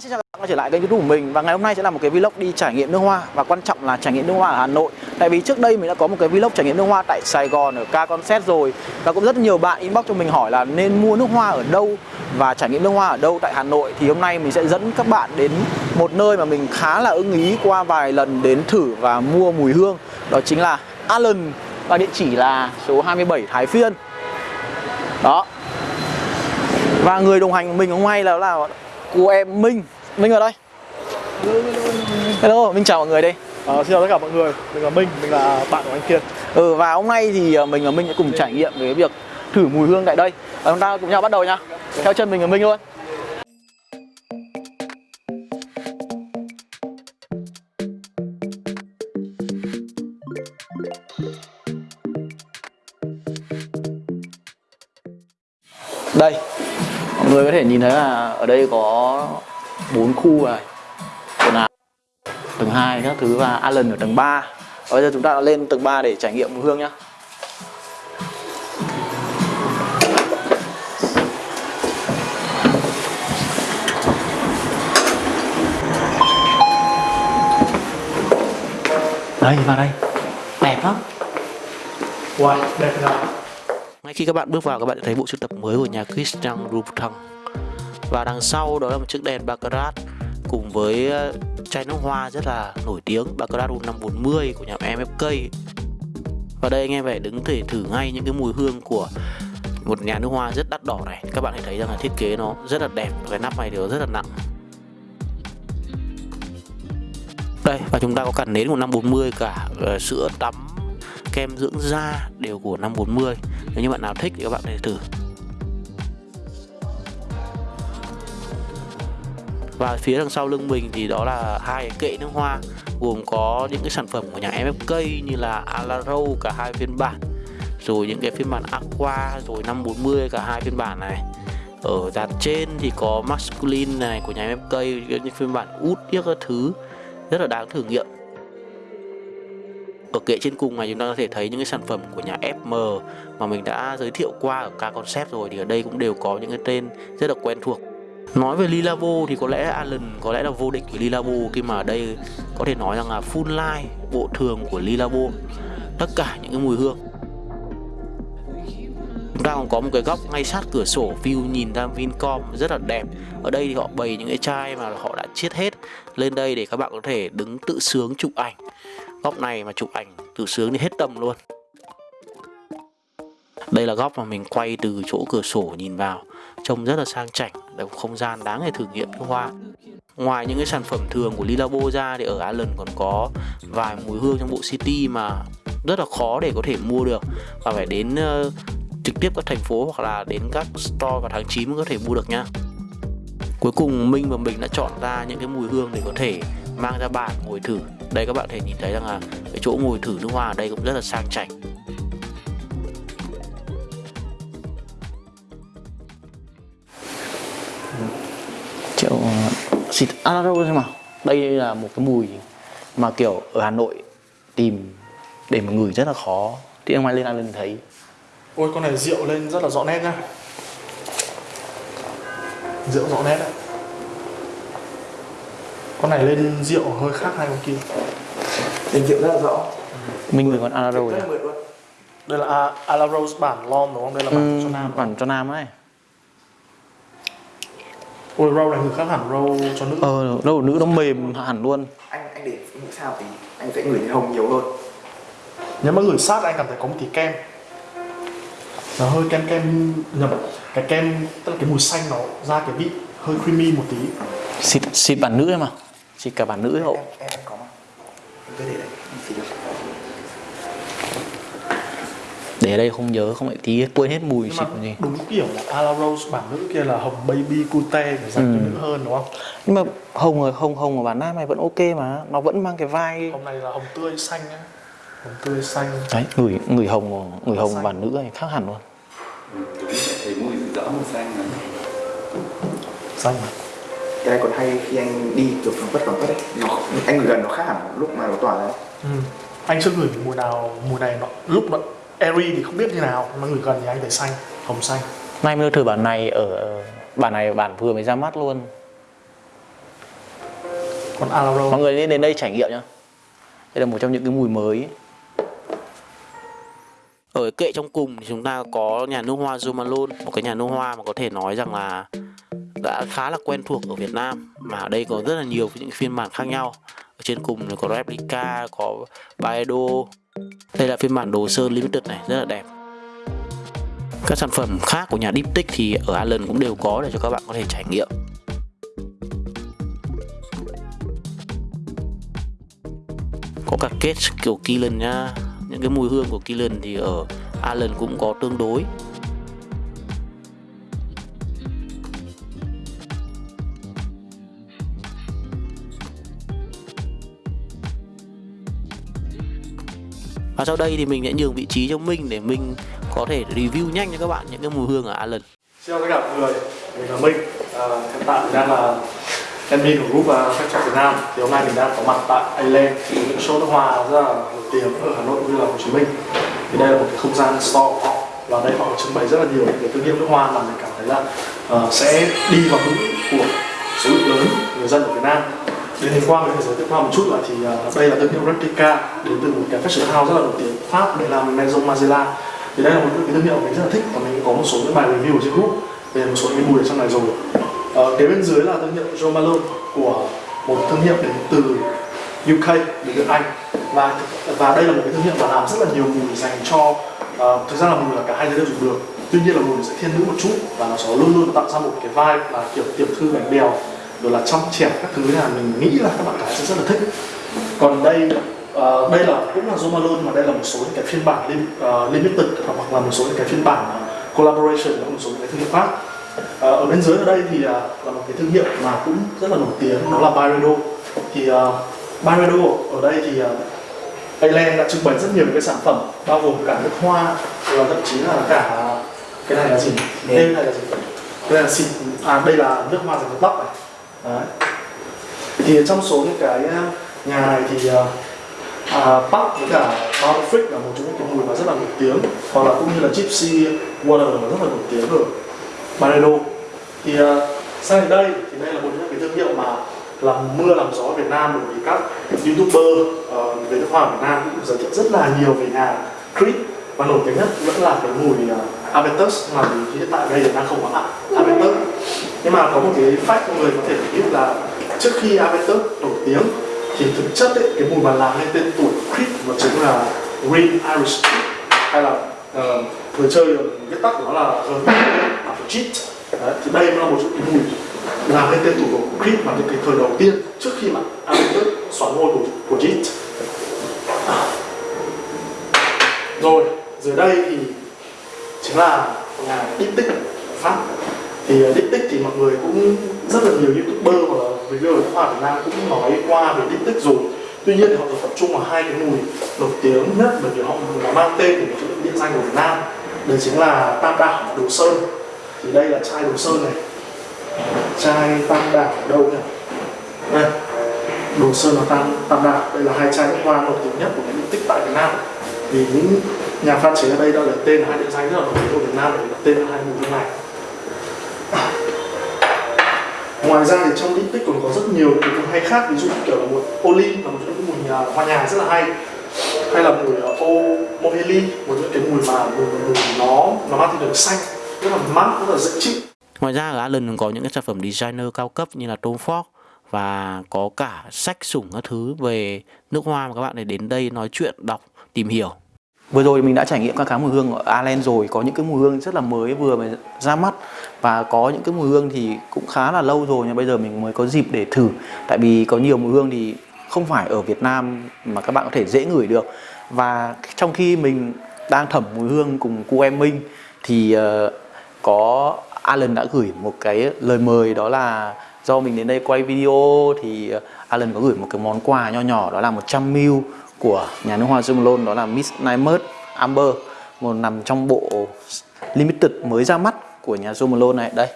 Hi, xin chào các bạn quay trở lại kênh youtube của mình. Và ngày hôm nay sẽ là một cái vlog đi trải nghiệm nước hoa. Và quan trọng là trải nghiệm nước hoa ở Hà Nội. Tại vì trước đây mình đã có một cái vlog trải nghiệm nước hoa tại Sài Gòn ở Ca Concert rồi. Và cũng rất nhiều bạn inbox cho mình hỏi là nên mua nước hoa ở đâu Và trải nghiệm nước hoa ở đâu tại Hà Nội. Thì hôm nay mình sẽ dẫn các bạn đến một nơi mà mình khá là ưng ý qua vài lần đến thử và mua mùi hương. Đó chính là Allen Và địa chỉ là số 27 Thái Phiên. Đó. Và người đồng hành của mình hôm nay là, là cô em Minh. Minh ở đây. Hello, Minh chào mọi người đây. À, xin chào tất cả mọi người, mình là Minh, mình là bạn của anh Kiên. Ừ và hôm nay thì ờ, mình và Minh sẽ cùng trải nghiệm về cái việc thử mùi hương tại đây. Và chúng ta cùng nhau bắt đầu nhá Theo chân mình và Minh luôn. Đây Mọi người có thể nhìn thấy là ở đây có bốn khu này quần áo tầng 2 các thứ và Allen ở tầng 3 và bây giờ chúng ta đã lên tầng 3 để trải nghiệm mùi hương nhá. Đây vào đây. Đẹp lắm. Wow, đẹp nào ngay khi các bạn bước vào các bạn sẽ thấy bộ sưu tập mới của nhà Christian Louboutin và đằng sau đó là một chiếc đèn Baccarat cùng với ờ, chai nước hoa rất là nổi tiếng Baccarat 540 của nhà MFK và đây anh em phải đứng thể thử ngay những cái mùi hương của một nhà nước hoa rất đắt đỏ này. Các bạn hãy thấy rằng là thiết kế nó rất là đẹp cái nắp này thì nó rất là nặng. Đây và chúng ta có cả nến của 540 cả uh, sữa tắm kem dưỡng da đều của 540 nếu như bạn nào thích thì các bạn có thể thử. Và phía đằng sau lưng mình thì đó là hai cái kệ nước hoa, gồm có những cái sản phẩm của nhà MFK như là Alaro cả hai phiên bản, rồi những cái phiên bản Aqua, rồi 540 cả hai phiên bản này. Ở dàn trên thì có Masculine này của nhà MFK những phiên bản út những các thứ, rất là đáng thử nghiệm. Ở kệ trên cùng này chúng ta có thể thấy những cái sản phẩm của nhà FM mà mình đã giới thiệu qua ở K Concept rồi, thì ở đây cũng đều có những cái tên rất là quen thuộc. Nói về Lilavo thì có lẽ Allen có lẽ là vô địch của Lilavo, khi mà ở đây có thể nói rằng là full line bộ thường của Lilavo. Tất cả những cái mùi hương. Chúng ta còn có một cái góc ngay sát cửa sổ, view nhìn ra Vincom rất là đẹp. Ở đây thì họ bày những cái chai mà họ đã chiết hết. Lên đây để các bạn có thể đứng tự sướng chụp ảnh. Góc này mà chụp ảnh tự sướng thì hết tầm luôn. Đây là góc mà mình quay từ chỗ cửa sổ nhìn vào trông rất là sang chảnh là một không gian đáng để thử nghiệm nước hoa. Ngoài những cái sản phẩm thường của Lilabo ra thì ở Ireland còn có vài mùi hương trong bộ city mà rất là khó để có thể mua được. Và phải đến uh, trực tiếp các thành phố hoặc là đến các store vào tháng 9 mới có thể mua được nha. cuối cùng Minh và mình đã chọn ra những cái mùi hương để có thể mang ra bàn ngồi thử. Đây các bạn thể nhìn thấy rằng là cái chỗ ngồi thử nước hoa ở đây cũng rất là sang chảnh. Triệu xịt Alaro xem nào đây là một cái mùi mà kiểu ở Hà Nội tìm để mà ngửi rất là khó. Thì em mai lên Allen thấy. Ôi con này rượu lên rất là rõ nét nhá. Rượu rõ nét đấy Con này lên rượu hơi khác hai con kia. Lên rượu rất là rõ. Mình ngửi con Alaro luôn. Đây là A- Ala Rose bản Lom đúng không? Đây là bản ừ, cho nam. bản cho nam ấy Ôi râu này ngược khác hẳn râu cho nữ. Ờ đâu nữ nó mềm hẳn luôn. Anh anh để nghĩ sao thì anh sẽ ngửi hồng nhiều hơn. Nếu mà ngửi sát anh cảm thấy có một tí kem. Nó hơi kem kem nhầm Cái kem, tức là cái mùi xanh nó ra cái vị hơi creamy một tí. Xịt xịt bản nữ em à xịt cả bản nữ ấy hộ Em, em, em có mà. Em cứ để đây, em xịt được để ở đây không nhớ không lại tí quên hết mùi xịt gì. đúng kiểu là Ala Rose bản nữ kia là hồng baby cute để dành cho nữ hơn đúng không? nhưng mà hồng rồi hồng hồng của bản nam này vẫn ok mà nó vẫn mang cái vai Hôm nay là hồng tươi xanh nhá Hồng tươi xanh. Đấy ngửi ngửi hồng ngửi hồng của bản nữ này khác hẳn luôn. Thấy mùi rõ màu xanh này Xanh mà. Cái này còn hay khi anh đi kiểu phẳng vất phẳng vất ấy. Nó, Anh gần nó khác hẳn lúc mà nó tỏa ra ừ. Anh chưa ngửi mùi nào, mùi này nó lúc nó airy thì không biết như nào Mà ngửi gần thì anh thấy xanh, hồng xanh. Nay mới thử bản này ở bản này bản vừa mới ra mắt luôn. Còn Alaro. Mọi người nên đến đây trải nghiệm nhá. Đây là một trong những cái mùi mới. Ở kệ trong cùng thì chúng ta có nhà nước hoa Jo Malone một cái nhà nước hoa mà có thể nói rằng là đã khá là quen thuộc ở Việt Nam. Mà ở đây có rất là nhiều những phiên bản khác nhau. Ở trên cùng thì có replica có Baedo đây là phiên bản đồ sơn limited này, rất là đẹp. Các sản phẩm khác của nhà Diptych thì ở Allen cũng đều có để cho các bạn có thể trải nghiệm. Có cả kết kiểu Killen nhá. Những cái mùi hương của Killen thì ở Allen cũng có tương đối. Và sau đây thì mình sẽ nhường vị trí cho Minh để Minh có thể review nhanh cho các bạn những cái mùi hương ở Alan. Xin chào tất cả mọi người, mình là Minh. À, Hiện tại mình đang là admin của group à, phát Factor Việt Nam. Thì hôm nay mình đang có mặt tại Ireland Những show nước hoa rất là nổi tiếng ở Hà Nội cũng như là Hồ Chí Minh. Thì đây là một cái không gian store của họ Và đây họ trưng bày rất là nhiều những cái thương hiệu nước hoa mà mình cảm thấy là uh, sẽ đi vào mũi của số lượng lớn người dân ở Việt Nam. Đến hình qua mình phải giới thiệu qua một chút là thì uh, đây là thương hiệu Replica đến từ một cái fashion house rất là nổi tiếng Pháp đây là Maison Margiela. Thì đây là một cái thương hiệu mình rất là thích và mình có một số những bài review trên group về một số những mùi ở trong này rồi. Ờ, kế bên dưới là thương hiệu Jo Malone của một thương hiệu đến từ UK đến từ Anh. Và và đây là một cái thương hiệu mà làm rất là nhiều mùi dành cho uh, thực ra là mùi là cả hai giới đều dùng được. Tuy nhiên là mùi sẽ thiên nữ một chút và nó sẽ luôn luôn tạo ra một cái vibe là kiểu tiểu thư bánh bèo rồi là trong trẻ các thứ là mình nghĩ là các bạn gái sẽ rất là thích. Còn đây uh, đây là cũng là Jo Malone mà đây là một số những cái phiên bản lim, uh, limited hoặc là một số những cái phiên bản uh, collaboration với một số những cái thương hiệu khác. Uh, ở bên dưới ở đây thì uh, là một cái thương hiệu mà cũng rất là nổi tiếng đó là Byredo. Thì uh, Byredo ở đây thì uh, Ireland đã trưng bày rất nhiều cái sản phẩm bao gồm cả nước hoa và thậm chí là cả cái này là gì? Đây này là gì? Đây là xịt à đây là nước hoa dành cho tóc này Đấy. thì trong số những cái ờ, nhà này thì ờ, à, Park với cả Frick là một trong những cái mùi mà rất là nổi tiếng hoặc là cũng như là Gypsy Water là rất là nổi tiếng ở Barredo thì ờ, à, sang đến đây thì đây là một trong những cái thương hiệu mà làm mưa làm gió ở Việt Nam bởi vì các youtuber uh, về nước hoa Việt Nam cũng giới thiệu rất là nhiều về nhà Creed và nổi tiếng nhất vẫn là cái mùi uh, Aventus mà hiện tại đây đang không có Aventus nhưng mà có một cái fact mọi người có thể biết là trước khi Aventus nổi tiếng thì thực chất ấy, cái mùi mà làm nên tên tuổi Creed nó chính là Green Irish Creed. Hay là uh, người chơi viết tắt của nó là Cheat Đấy, thì đây là một cái mùi làm nên tên tuổi của Creed mà cái thời đầu tiên trước khi mà Aventus xoán ngôi của, của Cheat rồi dưới đây thì chính là nhà Diptyque Pháp thì ờ, đích tích thì mọi người cũng rất là nhiều youtuber hoặc là reviewer ở hoa Việt Nam cũng nói qua về Diptyque rồi. Tuy nhiên họ tập trung vào hai cái mùi nổi tiếng nhất bởi vì họ mang tên của một những địa danh của Việt Nam. Đấy chính là Tam Đảo Đồ Sơn. Thì đây là chai Đồ Sơn này. Chai Tam Đảo ở đâu nhỉ? Đây. Đồ Sơn và Tam, Tam Đảo. Đây là hai chai nước hoa nổi tiếng nhất của cái tích tại Việt Nam. Vì những nhà pha chế ở đây đã lấy tên hai địa danh rất là nổi tiếng của Việt Nam để đặt tên hai mùi hương này ngoài ra thì trong Diptyque còn có rất nhiều những cái hay khác ví dụ như kiểu là một Oli là một trong những mùi nhà, hoa nhà rất là hay hay là mùi ờ, ô Moheli một những cái mùi mà mùi, mùi nó nó mang tính đường xanh rất là mát rất là dễ chịu Ngoài ra ở Allen còn có những cái sản phẩm designer cao cấp như là Tom Ford và có cả sách sủng các thứ về nước hoa mà các bạn để đến đây nói chuyện, đọc, tìm hiểu. Vừa rồi mình đã trải nghiệm các cái mùi hương ở Allen rồi Có những cái mùi hương rất là mới vừa mới ra mắt. Và có những cái mùi hương thì cũng khá là lâu rồi Nhưng bây giờ mình mới có dịp để thử. Tại vì có nhiều mùi hương thì không phải ở Việt Nam mà các bạn có thể dễ ngửi được. Và trong khi mình đang thẩm mùi hương cùng cô em Minh Thì uh, có Alan đã gửi một cái lời mời đó là Do mình đến đây quay video thì ờ, Alan có gửi một cái món quà nho nhỏ đó là 100ml của nhà nước hoa Zumlon đó là Miss Nightmare Amber, một nằm trong bộ limited mới ra mắt của nhà Zumlon này. Đây,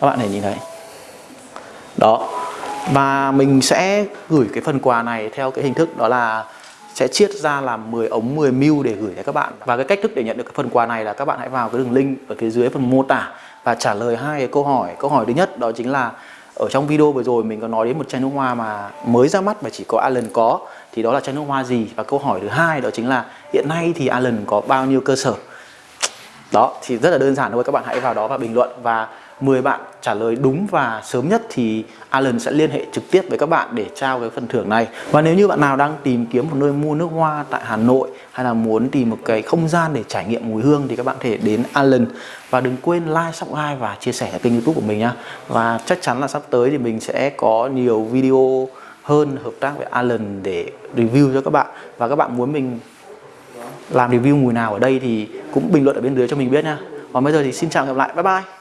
các bạn hãy nhìn thấy. Đó, và mình sẽ gửi cái phần quà này theo cái hình thức đó là sẽ chiết ra làm 10 ống 10 mil để gửi tới các bạn. Và cái cách thức để nhận được cái phần quà này là các bạn hãy vào cái đường link ở phía dưới phần mô tả và trả lời hai cái câu hỏi. Câu hỏi thứ nhất đó chính là ở trong video vừa rồi mình có nói đến một chai nước hoa mà mới ra mắt và chỉ có Allen có. Thì đó là chai nước hoa gì? Và câu hỏi thứ hai đó chính là hiện nay thì Allen có bao nhiêu cơ sở? Đó, thì rất là đơn giản thôi, các bạn hãy vào đó và bình luận. Và 10 bạn trả lời đúng và sớm nhất thì Alan sẽ liên hệ trực tiếp với các bạn để trao cái phần thưởng này. Và nếu như bạn nào đang tìm kiếm một nơi mua nước hoa tại Hà Nội hay là muốn tìm một cái không gian để trải nghiệm mùi hương thì các bạn có thể đến Alan. Và đừng quên like, subscribe và chia sẻ kênh youtube của mình nhá. Và chắc chắn là sắp tới thì mình sẽ có nhiều video hơn hợp tác với Alan để review cho các bạn. Và các bạn muốn mình làm review mùi nào ở đây thì cũng bình luận ở bên dưới cho mình biết nha còn bây giờ thì xin chào và gặp lại. Bye bye!